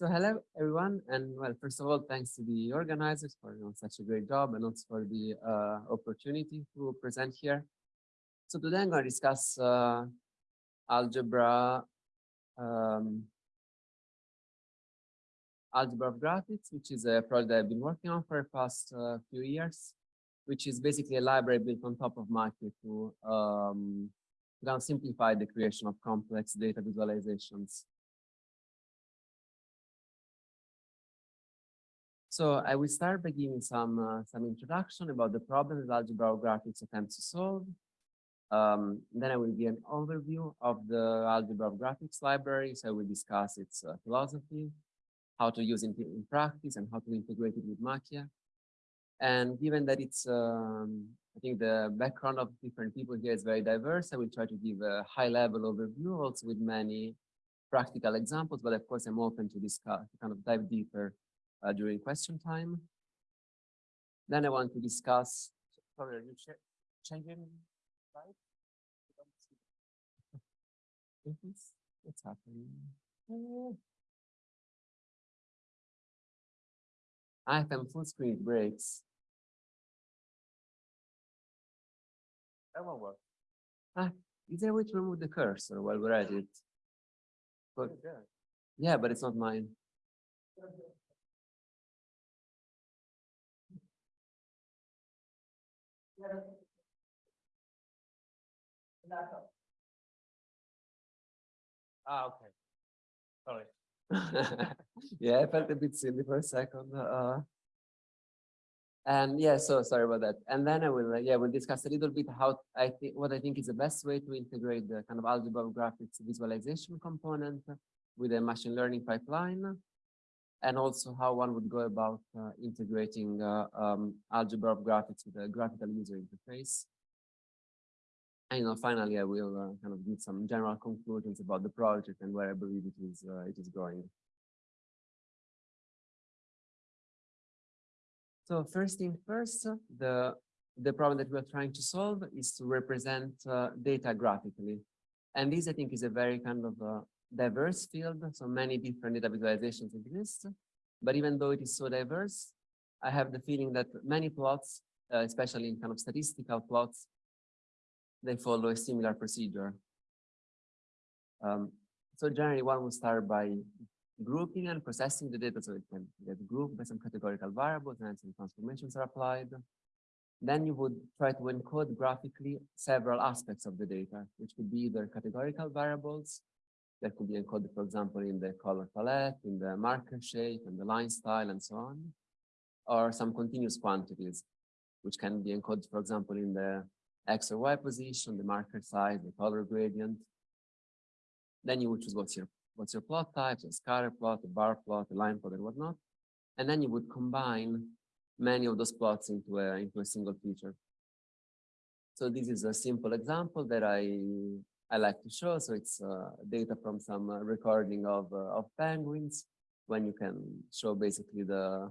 So hello everyone, and well, first of all, thanks to the organizers for such a great job and also for the uh, opportunity to present here. So today I'm going to discuss uh, algebra, um, algebra of graphics, which is a project I've been working on for the past uh, few years, which is basically a library built on top of Makie to um, simplify the creation of complex data visualizations. So I will start by giving some uh, some introduction about the problems algebra of graphics attempts to solve. Um, then I will give an overview of the algebra of graphics library. So I will discuss its uh, philosophy, how to use it in practice, and how to integrate it with Makie. And given that it's, um, I think the background of different people here is very diverse, I will try to give a high-level overview, also with many practical examples. But of course, I'm open to discuss, to kind of dive deeper uh, during question time. Then I want to discuss, sorry, are you changing slide? What's happening? I have full screen breaks. That won't work. Ah, is there a way to remove the cursor while we're at it? But, yeah, but it's not mine. Ah, okay. Sorry. yeah, I felt a bit silly for a second. Uh, and yeah, so sorry about that. And then I will, uh, yeah, we'll discuss a little bit how I think what I think is the best way to integrate the kind of algebra of graphics visualization component with a machine learning pipeline, and also how one would go about uh, integrating uh, um, algebra of graphics with a graphical user interface. And you know, finally, I will uh, kind of give some general conclusions about the project and where I believe it is uh, it is going. So first thing first, the the problem that we're trying to solve is to represent uh, data graphically. And this, I think, is a very kind of uh, diverse field. So many different data visualizations exist. But even though it is so diverse, I have the feeling that many plots, uh, especially in kind of statistical plots, they follow a similar procedure. Um, so generally one will start by grouping and processing the data so it can get grouped by some categorical variables and some transformations are applied. Then you would try to encode graphically several aspects of the data, which could be either categorical variables that could be encoded, for example, in the color palette, in the marker shape, and the line style, and so on, or some continuous quantities, which can be encoded, for example, in the X or Y position, the marker size, the color gradient. Then you would choose what's your what's your plot type, a scatter plot, a bar plot, a line plot, and whatnot. And then you would combine many of those plots into a into a single feature. So this is a simple example that I I like to show. So it's uh, data from some uh, recording of uh, of penguins when you can show basically the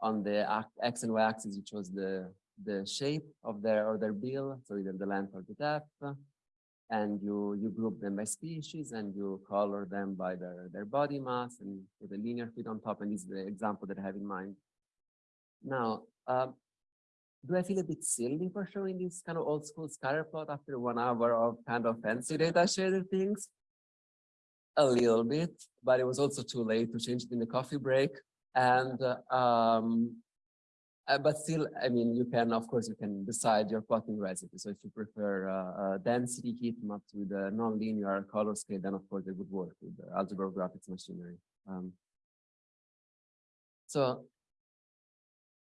on the x and y axis you chose the the shape of their or their bill, so either the length or the depth, and you you group them by species and you color them by their their body mass and with a linear fit on top. And this is the example that I have in mind. Now, um, do I feel a bit silly for showing this kind of old school scatter plot after one hour of kind of fancy data shaded things? A little bit, but it was also too late to change it in the coffee break. And uh, um, uh, but still, I mean, you can, of course, you can decide your plotting recipe. So if you prefer uh, density heat maps with a non-linear color scale, then of course it would work with the algebra graphics machinery. Um, so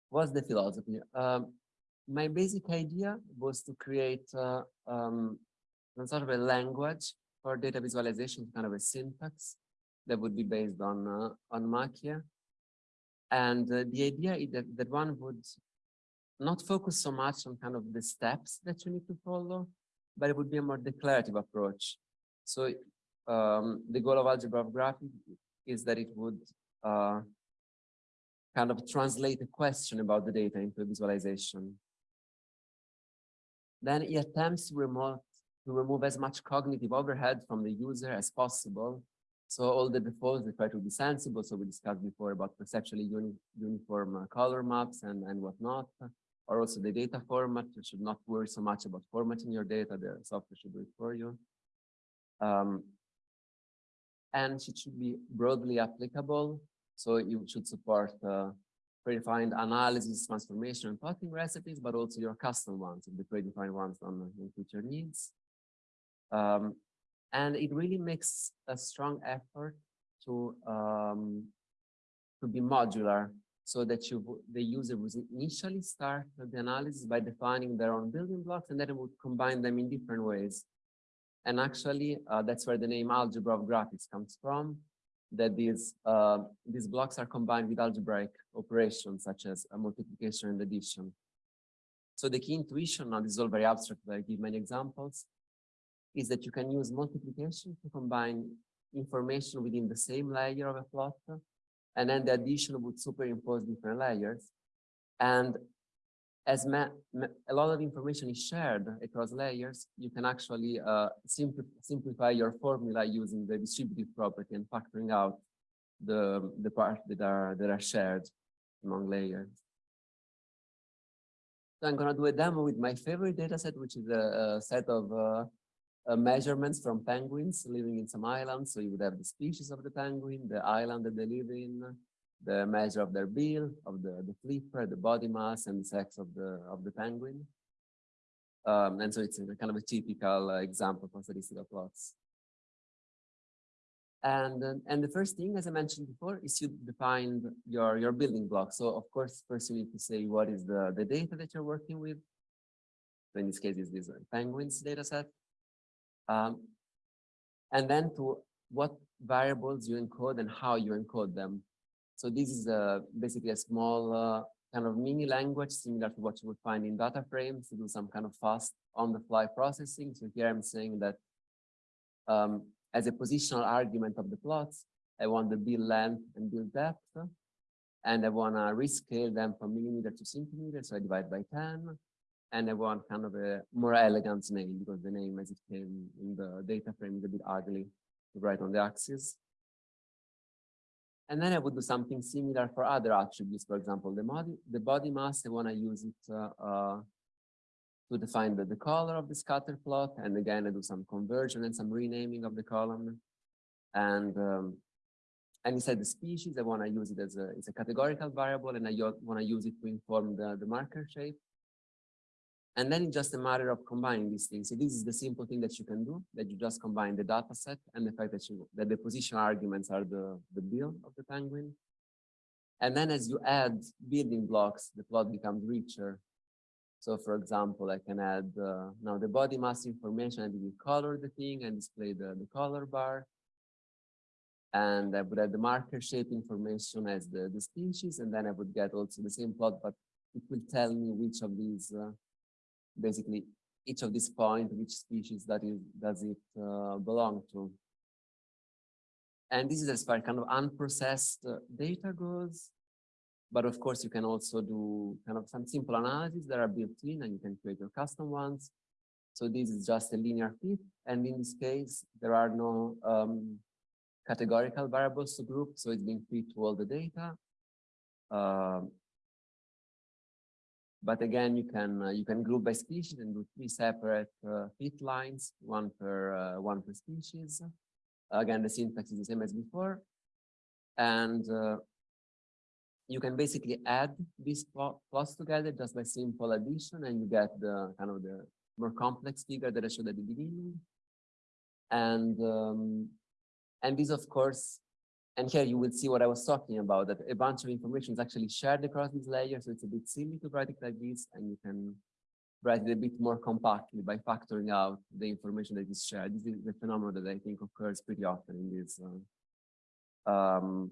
what's the philosophy? Um, my basic idea was to create uh, um, sort of a language for data visualization, kind of a syntax that would be based on uh, on Makie and uh, the idea is that, that one would not focus so much on kind of the steps that you need to follow, but it would be a more declarative approach. So um, the goal of algebra of graphics is that it would uh, kind of translate a question about the data into a visualization. Then it attempts to remove, to remove as much cognitive overhead from the user as possible So all the defaults, they try to be sensible. So we discussed before about perceptually uni uniform uh, color maps and, and whatnot, or also the data format. You should not worry so much about formatting your data. The software should do it for you. Um, and it should be broadly applicable. So you should support uh, predefined analysis, transformation, and plotting recipes, but also your custom ones, the predefined ones on, on future needs. Um, and it really makes a strong effort to um, to be modular so that you the user would initially start the analysis by defining their own building blocks and then it would combine them in different ways. And actually, uh, that's where the name algebra of graphics comes from, that these, uh, these blocks are combined with algebraic operations such as multiplication and addition. So the key intuition, now this is all very abstract, but I give many examples, is that you can use multiplication to combine information within the same layer of a plot, and then the addition would superimpose different layers. And as a lot of information is shared across layers, you can actually uh, simpl simplify your formula using the distributive property and factoring out the, the parts that are, that are shared among layers. So I'm going to do a demo with my favorite data set, which is a, a set of uh, uh, measurements from penguins living in some islands. So you would have the species of the penguin, the island that they live in, the measure of their bill, of the, the flipper, the body mass, and the sex of the of the penguin. Um, and so it's kind of a typical uh, example for statistical plots. And, uh, and the first thing, as I mentioned before, is you define your, your building block. So of course, first you need to say what is the, the data that you're working with. So in this case, is this penguins data set. Um, and then to what variables you encode and how you encode them. So this is a, basically a small uh, kind of mini language similar to what you would find in data frames to do some kind of fast on the fly processing. So here I'm saying that um, as a positional argument of the plots, I want the build length and build depth, and I want to rescale them from millimeter to centimeter, so I divide by 10, and I want kind of a more elegant name because the name as it came in the data frame is a bit ugly to write on the axis. And then I would do something similar for other attributes. For example, the body, the body mass, I want to use it uh, uh, to define the, the color of the scatter plot. And again, I do some conversion and some renaming of the column. And um, and inside the species, I want to use it as a, a categorical variable, and I want to use it to inform the, the marker shape. And then just a matter of combining these things. So this is the simple thing that you can do, that you just combine the data set and the fact that you that the position arguments are the, the bill of the penguin. And then as you add building blocks, the plot becomes richer. So for example, I can add uh, now the body mass information and we color the thing and display the, the color bar. And I would add the marker shape information as the, the species, and then I would get also the same plot, but it will tell me which of these uh, basically each of these points, which species that is does it uh, belong to. And this is as far kind of unprocessed uh, data goes. But of course, you can also do kind of some simple analysis that are built in and you can create your custom ones. So this is just a linear fit. And in this case, there are no um, categorical variables to group. So it's being fit to all the data. Um, but again, you can uh, you can group by species and do three separate uh, fit lines, one per uh, one per species. Again, the syntax is the same as before, and uh, you can basically add these plots together just by simple addition, and you get the kind of the more complex figure that I showed at the beginning. And um, and this, of course, and here you will see what I was talking about, that a bunch of information is actually shared across these layers. So it's a bit silly to write it like this, and you can write it a bit more compactly by factoring out the information that is shared. This is the phenomenon that I think occurs pretty often in these uh, um,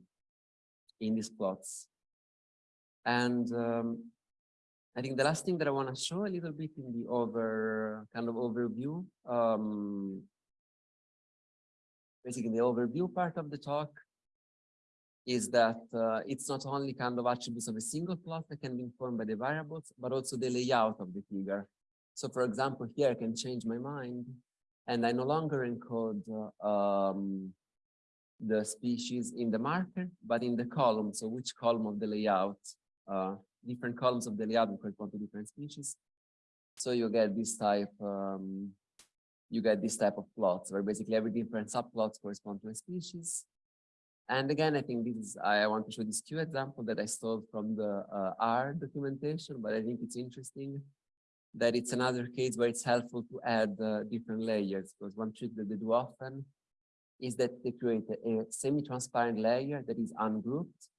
in these plots. And um, I think the last thing that I want to show a little bit in the over kind of overview, um, basically the overview part of the talk is that uh, it's not only kind of attributes of a single plot that can be informed by the variables, but also the layout of the figure. So for example, here I can change my mind and I no longer encode uh, um, the species in the marker, but in the column. So which column of the layout, uh, different columns of the layout correspond to different species. So you get this type, um, you get this type of plots where basically every different subplots correspond to a species. And again, I think this is, I want to show this Q example that I stole from the uh, R documentation, but I think it's interesting that it's another case where it's helpful to add uh, different layers because one trick that they do often is that they create a, a semi-transparent layer that is ungrouped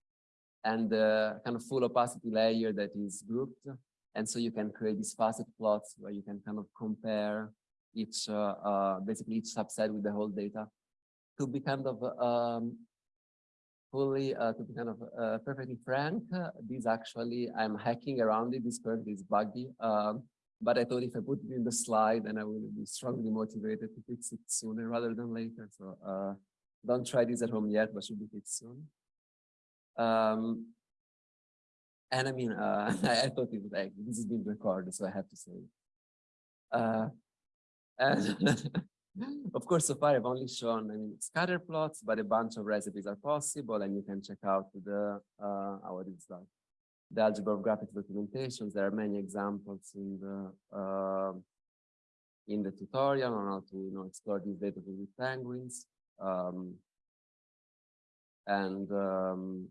and the kind of full opacity layer that is grouped. And so you can create these facet plots where you can kind of compare each, uh, uh, basically each subset with the whole data to be kind of um, fully, uh, to be kind of uh, perfectly frank, uh, this actually, I'm hacking around it, this currently is buggy. Um, but I thought if I put it in the slide, then I will be strongly motivated to fix it sooner rather than later. So uh, don't try this at home yet, but should be fixed soon. Um, and I mean, uh, I, thought it was like, this is being recorded, so I have to say. Uh, and of course, so far I've only shown, I mean, scatter plots, but a bunch of recipes are possible, and you can check out the, uh, what is that? the algebra of graphics documentations. There are many examples in the uh, in the tutorial on how to you know explore these data with penguins. Um, and um,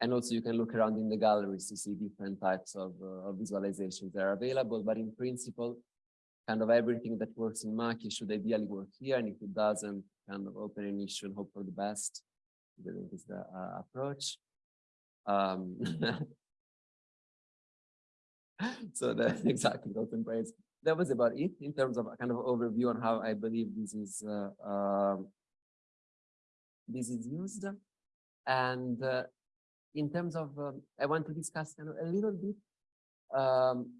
and also you can look around in the galleries to see different types of, uh, of visualizations that are available. But in principle, kind of everything that works in Makie should ideally work here. And if it doesn't, kind of open an issue and hope for the best. I think is the uh, approach. Um, so that's exactly open praise. That was about it in terms of a kind of overview on how I believe this is uh, uh, this is used. And uh, in terms of, um, I want to discuss kind of a little bit um,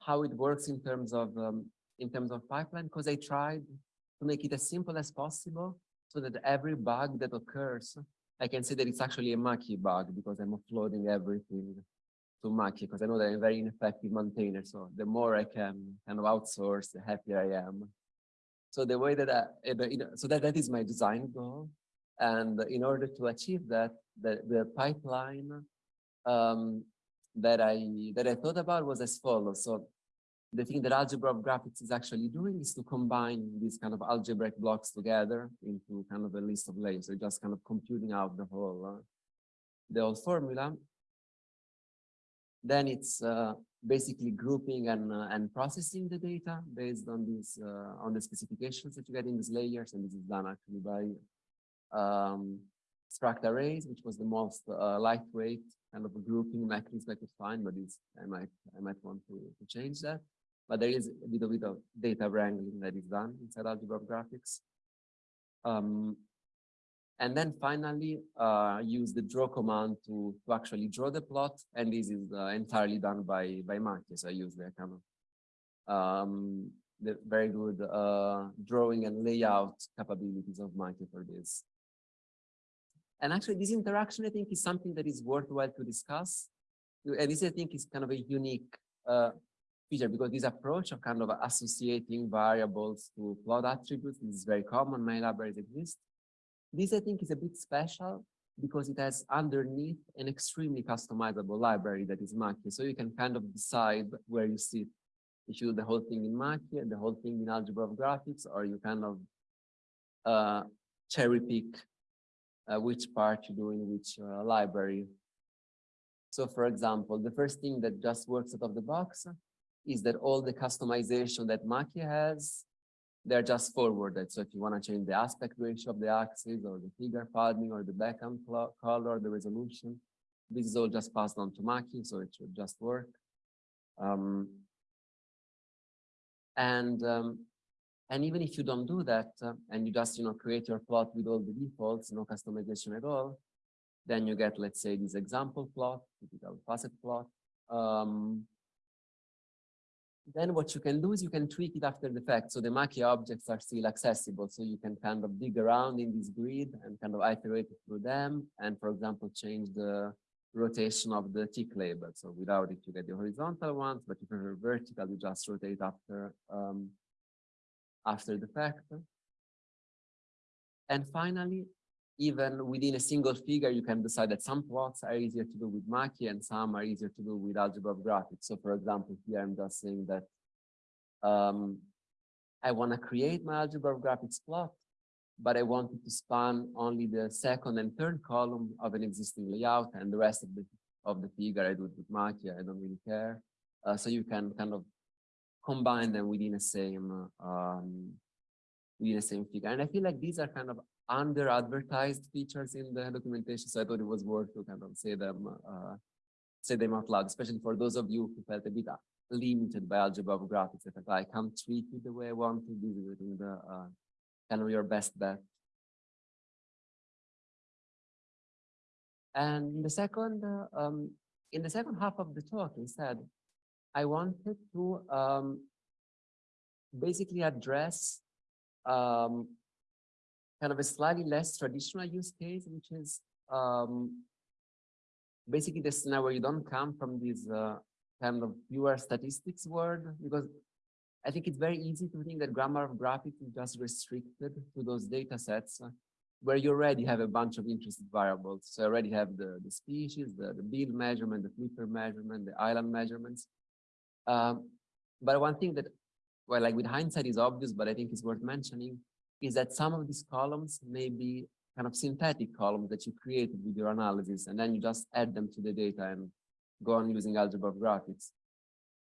how it works in terms of um, in terms of pipeline, because I tried to make it as simple as possible so that every bug that occurs I can say that it's actually a Makie bug because I'm offloading everything to Makie because I know that I'm a very ineffective maintainer. So the more I can kind of outsource, the happier I am. So the way that I, you know, so that, that is my design goal. And in order to achieve that, the, the pipeline um, that I that I thought about was as follows. So the thing that algebra of graphics is actually doing is to combine these kind of algebraic blocks together into kind of a list of layers. So just kind of computing out the whole uh, the whole formula. Then it's uh, basically grouping and uh, and processing the data based on these uh, on the specifications that you get in these layers, and this is done actually by um, struct arrays, which was the most uh, lightweight kind of grouping mechanism I could find, but it's, I might I might want to, to change that but there is a little bit of data wrangling that is done inside algebra of graphics. Um, and then finally, uh, use the draw command to, to actually draw the plot. And this is uh, entirely done by, by. So I use the kind of um, the very good uh, drawing and layout capabilities of Makie for this. And actually, this interaction, I think, is something that is worthwhile to discuss. And this, I think, is kind of a unique uh, feature because this approach of kind of associating variables to plot attributes is very common, many libraries exist. This I think is a bit special because it has underneath an extremely customizable library that is Makie. So you can kind of decide where you sit. If you do the whole thing in Makie the whole thing in algebra of graphics, or you kind of uh, cherry pick uh, which part you do in which uh, library. So for example, the first thing that just works out of the box is that all the customization that Makie has, they're just forwarded. So if you want to change the aspect ratio of the axis or the figure padding or the background color, the resolution, this is all just passed on to Makie, so it should just work. Um, and um, and even if you don't do that uh, and you just you know create your plot with all the defaults, no customization at all, then you get let's say this example plot, typical facet plot. Um, then what you can do is you can tweak it after the fact. So the Makie objects are still accessible. So you can kind of dig around in this grid and kind of iterate through them. And for example, change the rotation of the tick label. So without it, you get the horizontal ones, but if you're vertical, you just rotate after, um, after the fact. And finally, even within a single figure, you can decide that some plots are easier to do with Makie and some are easier to do with algebra of graphics. So for example, here I'm just saying that um, I want to create my algebra of graphics plot, but I wanted to span only the second and third column of an existing layout and the rest of the of the figure I do it with Makie, I don't really care. Uh, so you can kind of combine them within the same um, within the same figure. And I feel like these are kind of under advertised features in the documentation. So I thought it was worth to kind of say them, uh, say them out loud, especially for those of you who felt a bit limited by algebra of graphics. If I can't treat it the way I want to, this is the uh, kind of your best bet. And in the second, uh, um, in the second half of the talk, instead, I wanted to um, basically address um, kind of a slightly less traditional use case, which is um, basically the scenario where you don't come from this uh, kind of pure statistics world, because I think it's very easy to think that grammar of graphics is just restricted to those data sets uh, where you already have a bunch of interested variables. So you already have the, the species, the, the build measurement, the flipper measurement, the island measurements. Um, but one thing that, well, like with hindsight is obvious, but I think it's worth mentioning, is that some of these columns may be kind of synthetic columns that you created with your analysis, and then you just add them to the data and go on using algebra of graphics.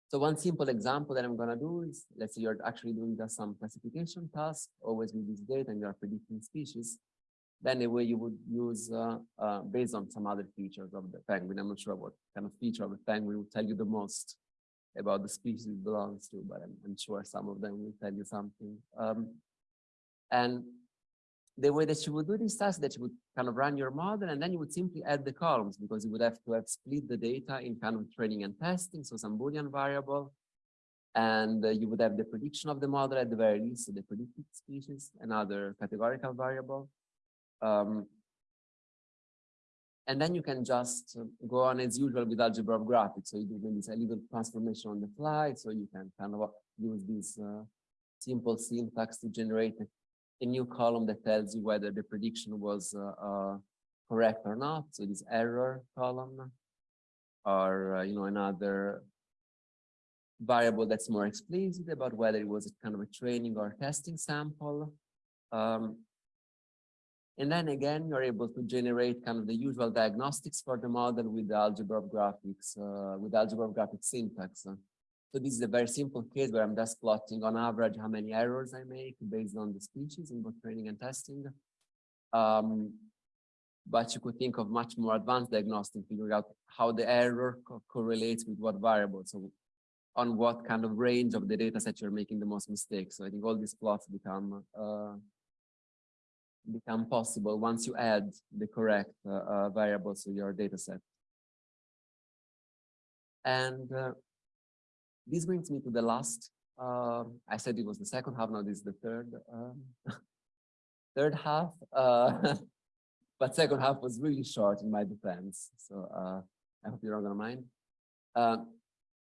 So one simple example that I'm going to do is, let's say you're actually doing just some classification task, always with this data, and you're predicting species. Then the way you would use, uh, uh, based on some other features of the penguin, I'm not sure what kind of feature of the penguin will tell you the most about the species it belongs to, but I'm, I'm sure some of them will tell you something. Um, and the way that you would do this task that you would kind of run your model and then you would simply add the columns because you would have to have split the data in kind of training and testing, so some Boolean variable. And uh, you would have the prediction of the model at the very least, so the predicted species, another categorical variable. Um, and then you can just go on as usual with algebra of graphics. So you do maybe a little transformation on the fly. So you can kind of use this uh, simple syntax to generate a, a, new column that tells you whether the prediction was uh, uh, correct or not. So this error column or, uh, you know, another variable that's more explicit about whether it was kind of a training or testing sample. Um, and then again, you're able to generate kind of the usual diagnostics for the model with the algebra of graphics, uh, with algebra of graphics syntax. So this is a very simple case where I'm just plotting on average how many errors I make based on the species in both training and testing. Um, but you could think of much more advanced diagnostic, figuring out how the error co correlates with what variable. So on what kind of range of the data set you're making the most mistakes. So I think all these plots become uh, become possible once you add the correct uh, uh, variables to your data set. And uh, this brings me to the last, uh, I said it was the second half, now this is the third, um, third half, uh, but second half was really short in my defense. So uh, I hope you're not gonna mind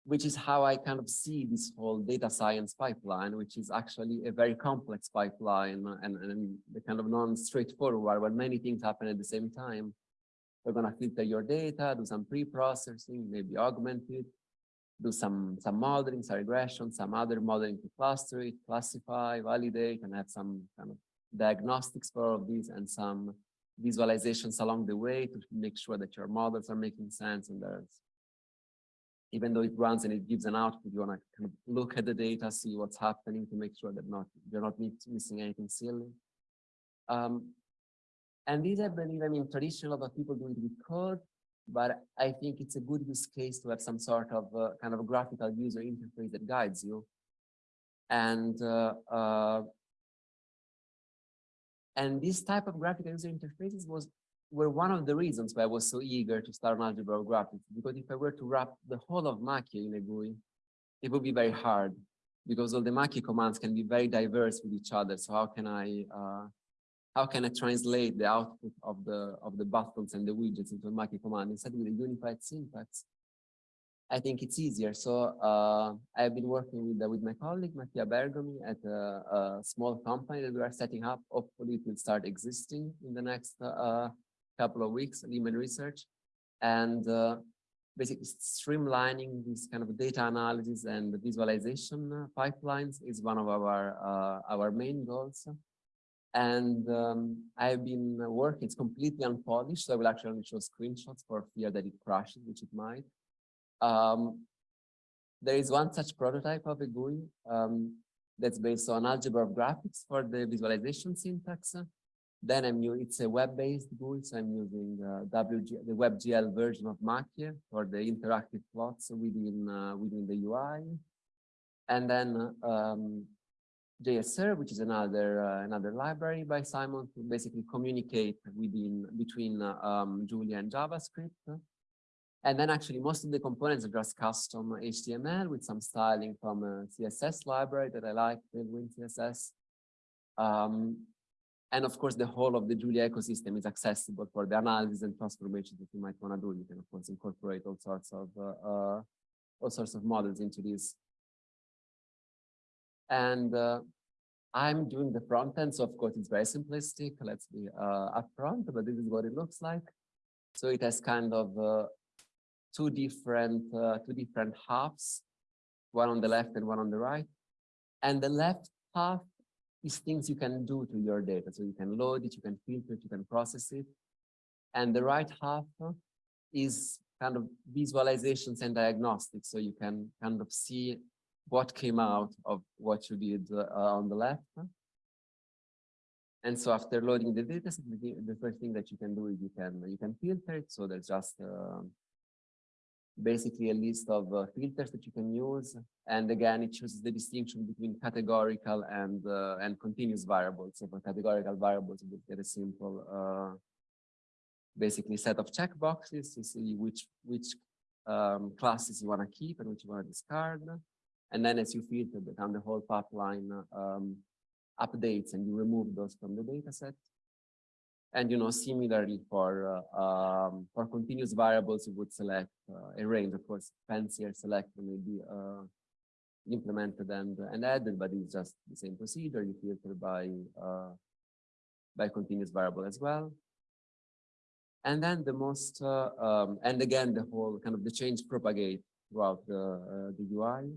which is how I kind of see this whole data science pipeline, which is actually a very complex pipeline and, and the kind of non-straightforward where many things happen at the same time. Going to filter your data, do some pre-processing, maybe augment it, do some, some modeling, some regression, some other modeling to cluster it, classify, validate, and have some kind of diagnostics for all of these and some visualizations along the way to make sure that your models are making sense and there's even though it runs and it gives an output, you want to kind of look at the data, see what's happening to make sure that not you're not missing anything silly. Um, and these, I believe, I mean, traditional of people do it with code, but I think it's a good use case to have some sort of uh, kind of graphical user interface that guides you. And uh, uh, and this type of graphical user interfaces was were one of the reasons why I was so eager to start an algebra graphics, because if I were to wrap the whole of Makie in a GUI, it would be very hard because all the Makie commands can be very diverse with each other. So how can I uh, how can I translate the output of the of the buttons and the widgets into a Makie command instead with a unified syntax? I think it's easier. So uh, I've been working with uh, with my colleague Mattia Bergomi at a, a, small company that we are setting up. Hopefully, it will start existing in the next uh, couple of weeks. Lehman Research, and uh, basically streamlining this kind of data analysis and visualization pipelines is one of our uh, our main goals. And um, I've been working. It's completely unpolished, so I will actually only show screenshots for fear that it crashes, which it might. Um, there is one such prototype of a GUI um, that's based on algebra of graphics for the visualization syntax. Then I'm it's a web-based GUI, so I'm using uh, WG, the WebGL version of Makie for the interactive plots within, uh, within the UI. And then um, JSServe, which is another uh, another library by Simon to basically communicate within between uh, um, Julia and JavaScript. And then actually most of the components are just custom HTML with some styling from a CSS library that I like, Tailwind CSS. Um, and of course, the whole of the Julia ecosystem is accessible for the analysis and transformations that you might want to do. You can of course incorporate all sorts of uh, uh, all sorts of models into this. And uh, I'm doing the front end, so of course it's very simplistic. Let's be uh, upfront, but this is what it looks like. So it has kind of uh, two different uh, two different halves, one on the left and one on the right. And the left half is things you can do to your data. So you can load it, you can filter it, you can process it. And the right half is kind of visualizations and diagnostics. So you can kind of see what came out of what you did uh, on the left. And so after loading the data, the first thing that you can do is you can you can filter it. So there's just uh, basically a list of uh, filters that you can use. And again, it chooses the distinction between categorical and uh, and continuous variables. So for categorical variables, you get a simple, uh, basically set of checkboxes to see which which um, classes you want to keep and which you want to discard. And then as you filter, the, the whole pipeline um, updates and you remove those from the data set. And you know, similarly for uh, um, for continuous variables, you would select uh, a range. Of course, fancier selector may be uh, implemented and and added, but it's just the same procedure. You filter by uh, by continuous variable as well. And then the most uh, um, and again the whole kind of the change propagate throughout the uh, the UI.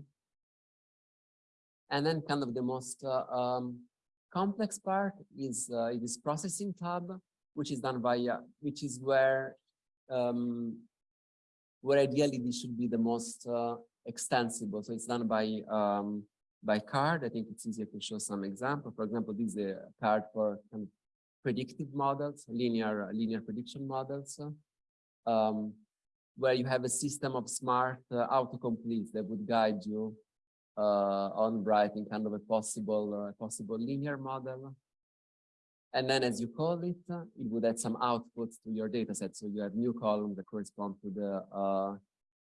And then kind of the most um, complex part is uh, this processing tab, which is done by, uh, which is where, um, where ideally this should be the most uh, extensible. So it's done by um, by card. I think it's easier to show some example. For example, this is a card for kind of predictive models, linear linear prediction models, um, where you have a system of smart uh, autocompletes that would guide you uh, on writing kind of a possible uh, possible linear model. And then as you call it, it would add some outputs to your data set. So you have new columns that correspond to the uh,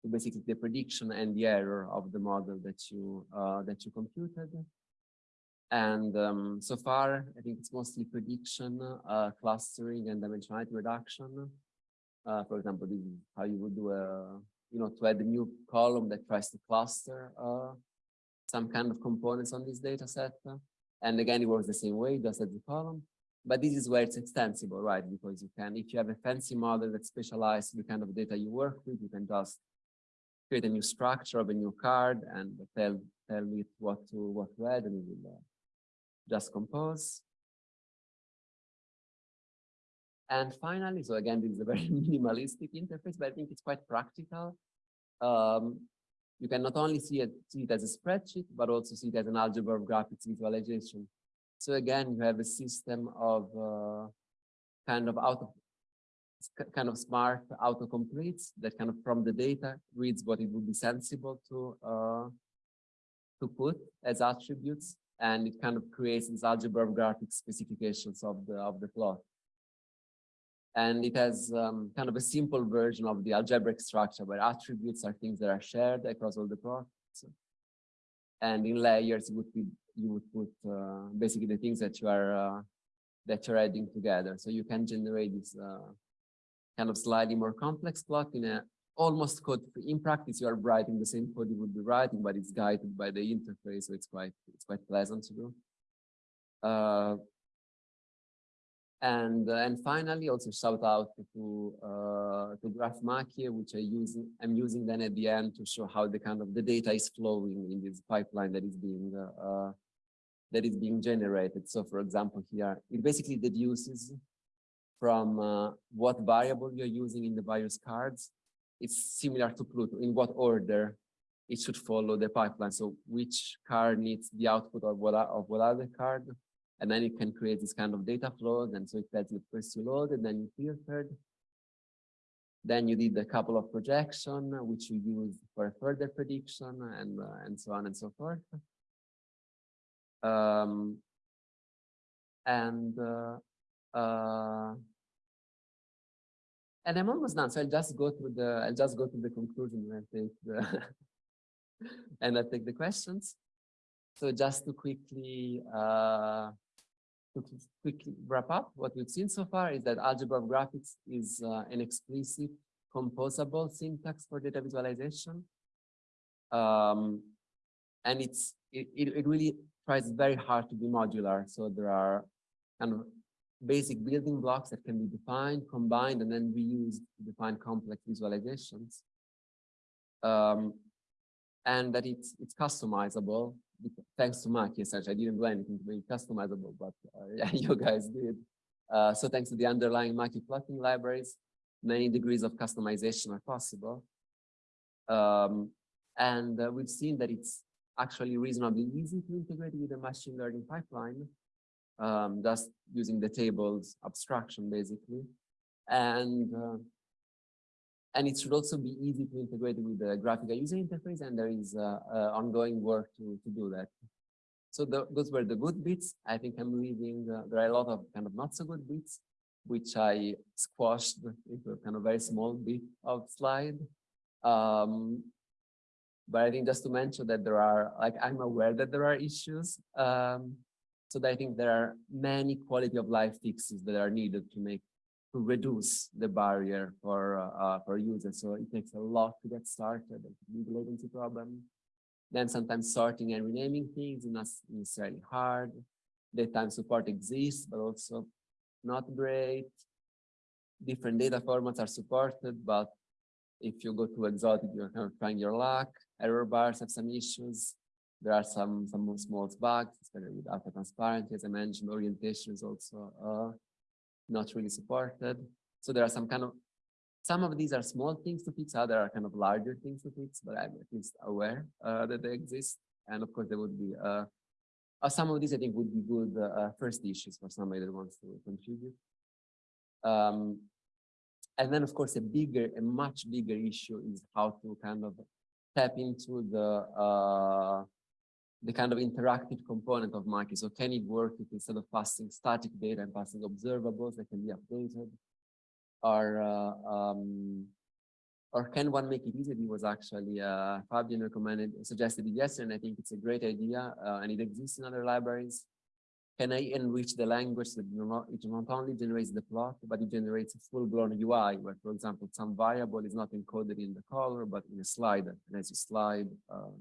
to basically the prediction and the error of the model that you uh, that you computed. And um, so far, I think it's mostly prediction, uh, clustering, and dimensionality reduction. Uh, for example, how you would do a, you know, to add a new column that tries to cluster some kind of components on this data set. And again, it works the same way, just as the column. But this is where it's extensible, right? Because you can, if you have a fancy model that specializes the kind of data you work with, you can just create a new structure of a new card and tell tell it what to what to add, and it will uh, just compose. And finally, so again, this is a very minimalistic interface, but I think it's quite practical. Um, you can not only see it, see it as a spreadsheet, but also see it as an algebra of graphics visualization. So again, you have a system of uh, kind of auto, kind of smart autocompletes that kind of from the data reads what it would be sensible to uh, to put as attributes, and it kind of creates this algebra of graphic specifications of the of the plot. And it has um, kind of a simple version of the algebraic structure where attributes are things that are shared across all the plots. And in layers, you would, be, you would put uh, basically the things that you are uh, that you're adding together. So you can generate this uh, kind of slightly more complex plot in a almost code. In practice, you are writing the same code you would be writing, but it's guided by the interface, so it's quite it's quite pleasant to do. Uh, and uh, and finally, also shout out to uh, to GraphMakie, which I use I'm using then at the end to show how the kind of the data is flowing in this pipeline that is being uh, uh that is being generated. So, for example, here it basically deduces from uh, what variable you're using in the various cards. It's similar to Pluto in what order it should follow the pipeline. So, which card needs the output of what of what other card and then you can create this kind of data flows. And so it tells you first you loaded, then you filtered. Then you did a couple of projection, which you use for further prediction and, uh, and so on and so forth. Um, and uh, uh, and I'm almost done. So I'll just go through the I'll just go to the conclusion and I take the and I take the questions. So just to quickly uh, to quickly wrap up, what we've seen so far is that algebra of graphics is uh, an explicit composable syntax for data visualization. Um, and it's it, it really tries very hard to be modular. So there are kind of basic building blocks that can be defined, combined, and then reused to define complex visualizations. Um, and that it's it's customizable thanks to Makie, essentially. I didn't do anything to make it customizable, but uh, yeah, you guys did. Uh, so thanks to the underlying Makie plotting libraries, many degrees of customization are possible. Um, and uh, we've seen that it's actually reasonably easy to integrate with a machine learning pipeline, um, just using the tables abstraction, basically. And uh, and it should also be easy to integrate with the graphical user interface, and there is uh, uh, ongoing work to, to do that. So the, those were the good bits. I think I'm leaving, uh, there are a lot of kind of not so good bits, which I squashed into a kind of very small bit of slide. Um, but I think just to mention that there are, like, I'm aware that there are issues. Um, so that I think there are many quality of life fixes that are needed to make to reduce the barrier for uh, uh, for users. So it takes a lot to get started. Big latency problem. Then sometimes sorting and renaming things is not necessarily hard. DateTime support exists, but also not great. Different data formats are supported, but if you go too exotic, you're kind of trying your luck. Error bars have some issues. There are some some small bugs, especially with alpha transparency, as I mentioned. Orientation is also uh, not really supported. So there are some kind of, some of these are small things to fix, other are kind of larger things to fix, but I'm at least aware uh, that they exist. And of course, there would be, uh, uh, some of these I think would be good uh, uh, first issues for somebody that wants to contribute. Um, and then of course, a bigger, a much bigger issue is how to kind of tap into the uh, the kind of interactive component of Makie. So can it work if instead of passing static data and passing observables that can be updated? Or, uh, um, or can one make it easier? It was actually uh, Fabian recommended, suggested it yesterday, and I think it's a great idea, uh, and it exists in other libraries. Can I enrich the language that it not only generates the plot, but it generates a full-blown UI, where, for example, some variable is not encoded in the color, but in a slider. And as you slide, uh,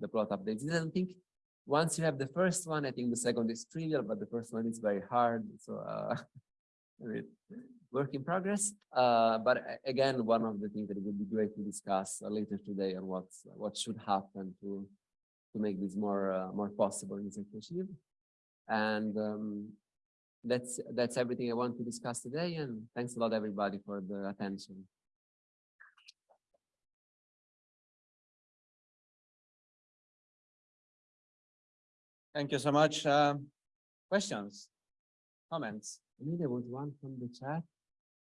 the plot updates. I think once you have the first one, I think the second is trivial, but the first one is very hard. So uh, work in progress. Uh, but again, one of the things that would be great to discuss uh, later today on what's what should happen to to make this more uh, more possible in achieve. And um, that's that's everything I want to discuss today. And thanks a lot, everybody, for the attention. Thank you so much. Uh, questions, comments? I mean, there was one from the chat.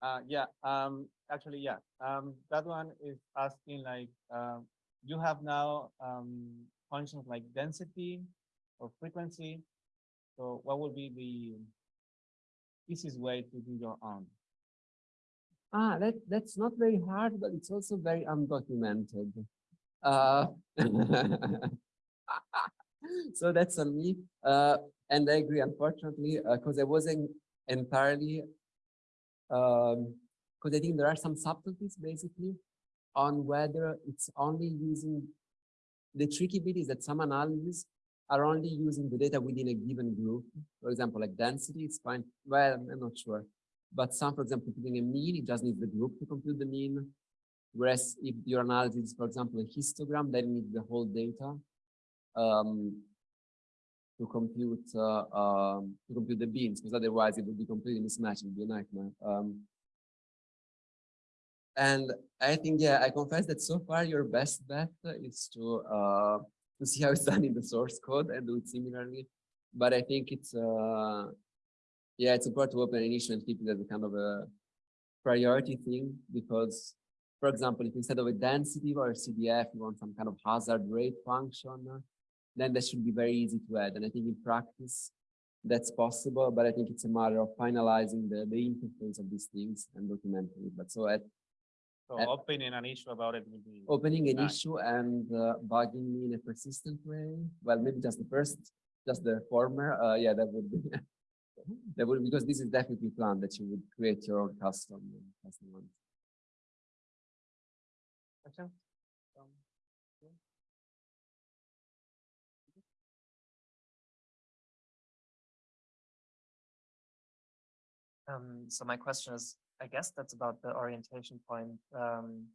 Uh, yeah, um, actually, yeah. Um, that one is asking like, uh, you have now um, functions like density or frequency. So what would be the easiest way to do your own? Ah, that, that's not very hard, but it's also very undocumented. Uh, so that's on me. Uh, and I agree, unfortunately, because uh, I wasn't entirely, because um, I think there are some subtleties basically. on whether it's only using, the tricky bit is that some analyses are only using the data within a given group. For example, like density, it's fine. Well, I'm not sure. But some, for example, computing a mean, it just needs the group to compute the mean. Whereas if your analysis is, for example, a histogram, then you need the whole data um, to compute uh, um, to compute the beans, because otherwise it would be completely mismatched, it would be a nightmare. Um, and I think, yeah, I confess that so far your best bet is to uh, to see how it's done in the source code and do it similarly. But I think it's uh, yeah, it's important to open an issue and keep it as a kind of a priority thing because, for example, if instead of a density or a CDF, you want some kind of hazard rate function, then that should be very easy to add. And I think in practice, that's possible, but I think it's a matter of finalizing the, the interface of these things and documenting it. But so at So And- opening an issue about it would be. opening an Nice. issue and uh, bugging me in a persistent way, well, maybe just the first, just the former, uh, yeah, that would be, that would, because this is definitely planned that you would create your own custom, custom one. Question? Um, so my question is, I guess that's about the orientation point, um,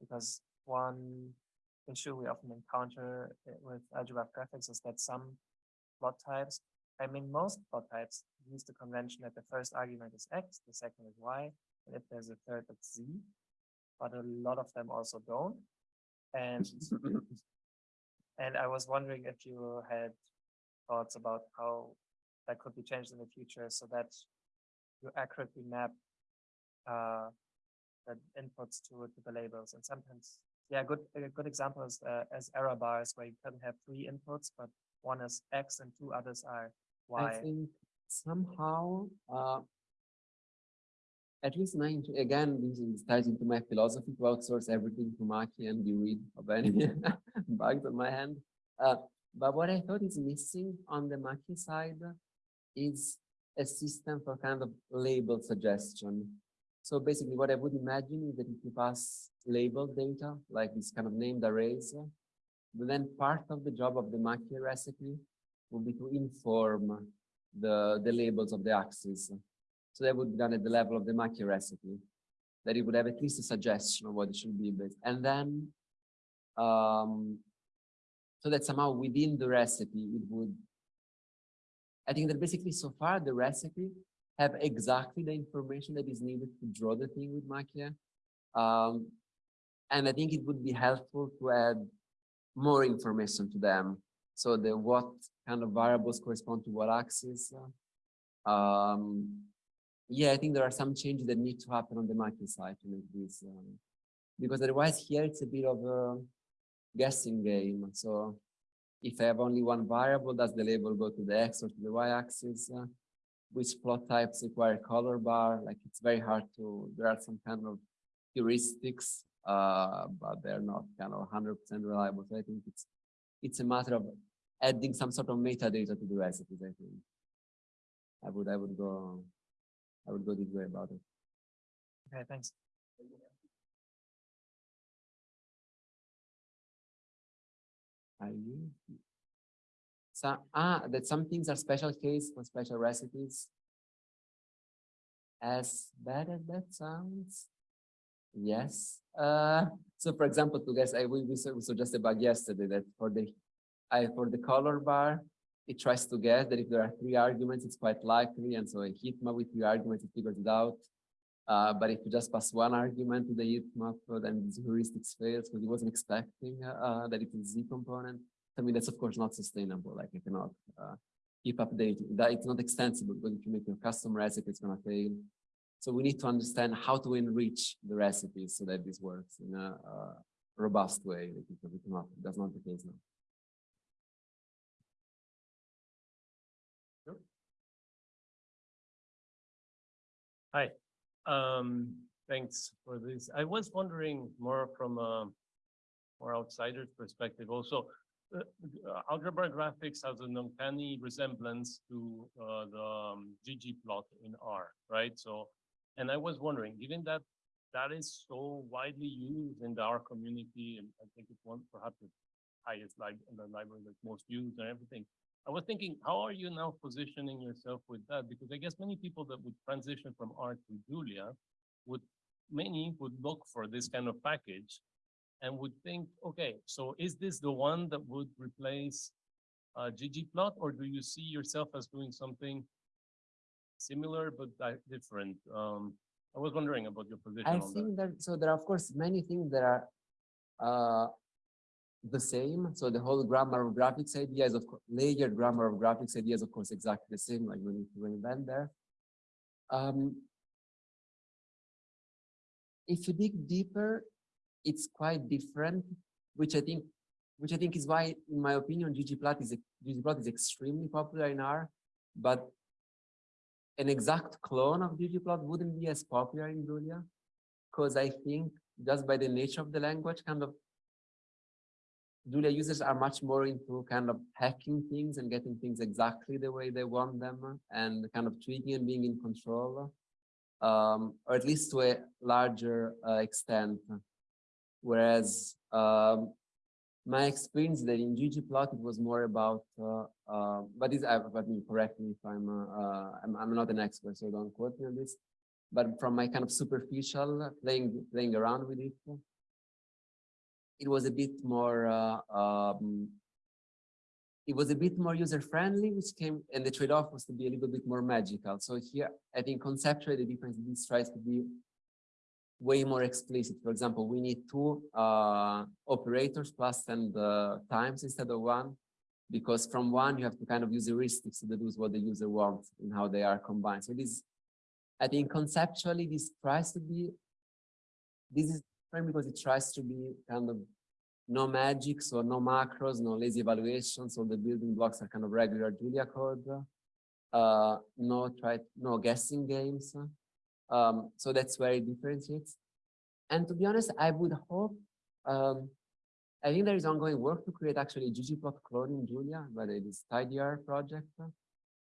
because one issue we often encounter uh, with algebra graphics is that some plot types, I mean, most plot types use the convention that the first argument is X, the second is Y, and if there's a third, it's Z, but a lot of them also don't. And, and I was wondering if you had thoughts about how that could be changed in the future so that you accurately map uh, the inputs to, to the labels. And sometimes, yeah, good a good example is uh, as error bars where you can have three inputs, but one is X and two others are I Y. think somehow, uh, at least nine, again, this is ties into my philosophy to outsource everything to Makie and be rid of any bugs on my hand. Uh, but what I thought is missing on the Makie side is a system for kind of label suggestion. So basically what I would imagine is that if you pass label data, like this kind of named arrays, then part of the job of the Makie recipe will be to inform the, the labels of the axes. So that would be done at the level of the Makie recipe, that it would have at least a suggestion of what it should be based. And then, um, so that somehow within the recipe, it would, I think that basically so far the recipe have exactly the information that is needed to draw the thing with Makie. Um, and I think it would be helpful to add more information to them. So the what kind of variables correspond to what axis. uh, Um, yeah, I think there are some changes that need to happen on the Makie side to make this, um, because otherwise here it's a bit of a guessing game. So if I have only one variable, does the label go to the X or to the Y axis? Uh, which plot types require color bar? Like it's very hard to, there are some kind of heuristics, uh, but they're not kind of 100% reliable. So I think it's, it's a matter of adding some sort of metadata to the recipes, I think. I would, I would go, I would go this way about it. Okay, thanks. Are you? So, ah, that some things are special case for special recipes. As bad as that sounds, yes. Uh, so for example, to guess, I we, we su- suggested bug yesterday that for the, I for the color bar, it tries to guess that if there are three arguments, it's quite likely, and so a map with three arguments, it figures it out. Uh, but if you just pass one argument to the heat map, then the heuristics fails because it wasn't expecting uh, uh, that it's a Z component. I mean, that's of course not sustainable. Like you cannot uh, keep updating that. It's not extensible because you make your custom recipe, it's gonna fail. So we need to understand how to enrich the recipes so that this works in a uh, robust way. Because it's not, that's not the case now. Hi, um, thanks for this. I was wondering more from a more outsider's perspective also. uh, uh, Algebra graphics has an uncanny resemblance to uh, the um, ggplot in R, right? So, and I was wondering, given that that is so widely used in our community, and I think it's one perhaps the highest like in the library that's most used and everything. I was thinking, how are you now positioning yourself with that? Because I guess many people that would transition from R to Julia would, many would look for this kind of package and would think, okay, so is this the one that would replace uh, ggplot, or do you see yourself as doing something similar but different? Um, I was wondering about your position I on that. think that, so there are of course many things that are uh, the same. So the whole grammar of graphics ideas of layered grammar of graphics ideas, of course, exactly the same, like we need to reinvent there. Um, if you dig deeper, it's quite different, which I think, which I think is why, in my opinion, ggplot is, ggplot is extremely popular in R, but an exact clone of ggplot wouldn't be as popular in Julia. Because I think just by the nature of the language, kind of Julia users are much more into kind of hacking things and getting things exactly the way they want them and kind of tweaking and being in control. Um, or at least to a larger uh, extent. Whereas um, my experience that in ggplot it was more about uh, uh, but this I but me correct me if I'm, uh, uh, I'm I'm not an expert so don't quote me on this but from my kind of superficial playing playing around with it it was a bit more uh, um, it was a bit more user friendly which came and the trade-off was to be a little bit more magical so here I think conceptually the difference this tries to be way more explicit. For example, we need two uh, operators plus and uh, times instead of one, because from one you have to kind of use heuristics to deduce what the user wants and how they are combined. So this, I think conceptually, this tries to be, this is different because it tries to be kind of no magic, so no macros, no lazy evaluations. So the building blocks are kind of regular Julia code. Uh, no try, no guessing games. Um, so that's where it differentiates. And to be honest, I would hope, um, I think there is ongoing work to create actually ggplot clone in Julia, but it is Tidier project.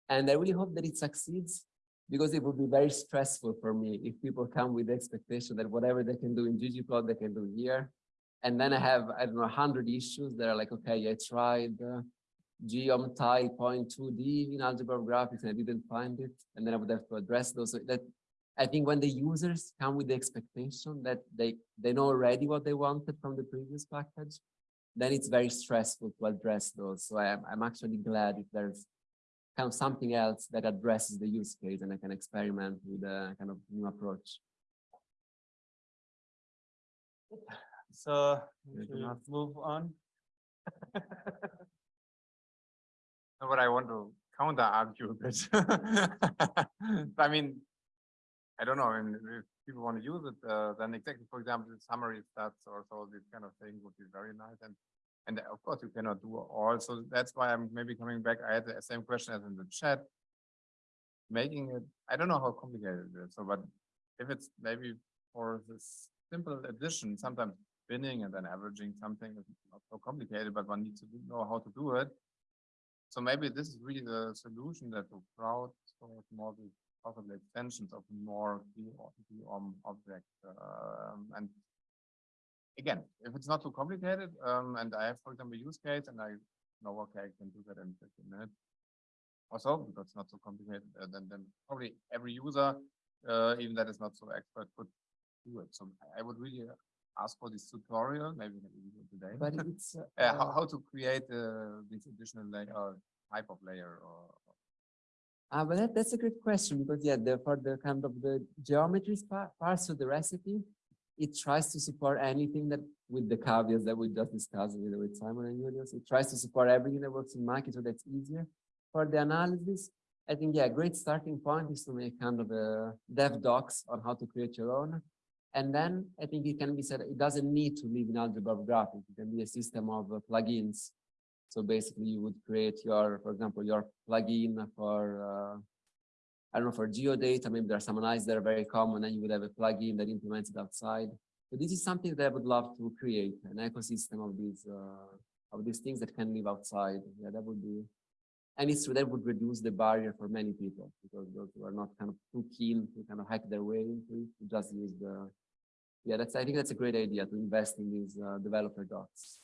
And I really hope that it succeeds because it would be very stressful for me if people come with the expectation that whatever they can do in ggplot, they can do here. And then I have, I don't know, 100 issues that are like, okay, I tried uh, geom type point 2D in algebra graphics and I didn't find it. And then I would have to address those. So that I think when the users come with the expectation that they, they know already what they wanted from the previous package, then it's very stressful to address those. So I'm, I'm actually glad if there's kind of something else that addresses the use case and I can experiment with a kind of new approach. So we Good should enough. move on. No, But I want to counter argue a bit. I mean, I don't know, I mean, if people want to use it, uh, then exactly, for example, the summary stats or so, this kind of thing would be very nice. And, and of course you cannot do all, so that's why I'm maybe coming back. I had the same question as in the chat. Making it, I don't know how complicated it is, so, but if it's maybe for this simple addition, sometimes binning and then averaging something is not so complicated, but one needs to know how to do it. So maybe this is really the solution that the crowd sort more the possible extensions of more um object. Um, and again, if it's not too complicated, um, and I have, for example, use case and I know, okay, I can do that in fifteen minutes. Or so, because it's not so complicated, uh, then, then probably every user, uh, even that is not so expert could do it. So I- would really ask for this tutorial, maybe we can do today. But it's uh, Uh, how, how to create uh, this additional layer, type of layer or Ah, well, that, that's a good question because yeah, the, for the kind of the geometries part, parts of the recipe, it tries to support anything that with the caveats that we just discussed with, with Simon and Julius. It tries to support everything that works in Makie, so that's easier. For the analysis, I think yeah, a great starting point is to make kind of a dev docs on how to create your own. And then I think it can be said it doesn't need to live in algebra of graphics. It can be a system of uh, plugins so basically you would create your, for example, your plugin for, uh, I don't know, for geodata, maybe there are some analyses that are very common and you would have a plugin that implements it outside. So this is something that I would love to create, an ecosystem of these, uh, of these things that can live outside. Yeah, that would be, and it's true, that would reduce the barrier for many people because those who are not kind of too keen to kind of hack their way into it, to just use the, Yeah, that's, I think that's a great idea to invest in these uh, developer docs.